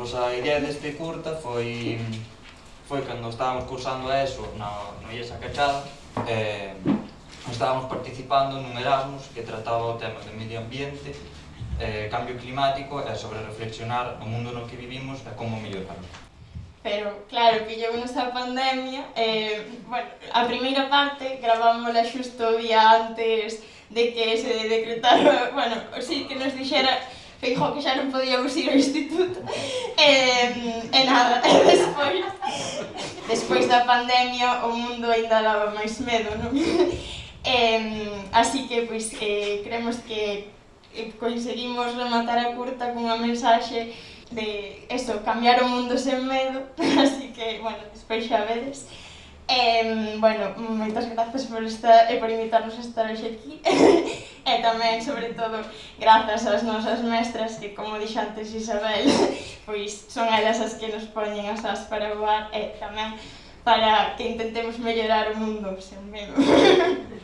Pois a idea deste curta foi foi cando estábamos cursando a ESO na, no IESA Cachada eh, estábamos participando nun Erasmus que trataba o tema do medio ambiente eh, cambio climático e sobre reflexionar o mundo no que vivimos e como mellorarlo. Pero, claro, que llevo nesta pandemia, eh, bueno, a primeira parte gravámola xusto o día antes de que se decretara, bueno, sí, que nos dixera Feijóo que xa non podíamos ir ao instituto. E, e nada, e despois, despois da pandemia o mundo ainda daba máis medo, non? E, así que, pois, eh, creemos que eh, conseguimos rematar a curta cunha mensaxe de eso, cambiar o mundo sen medo, así que, bueno, despois xa vedes. Eh, bueno, moitas grazas por, esta, e por invitarnos a estar hoxe aquí e tamén, sobre todo, grazas ás nosas mestras que, como dixo antes Isabel, pois son elas as que nos poñen as as para voar e tamén para que intentemos mellorar o mundo, sen menos.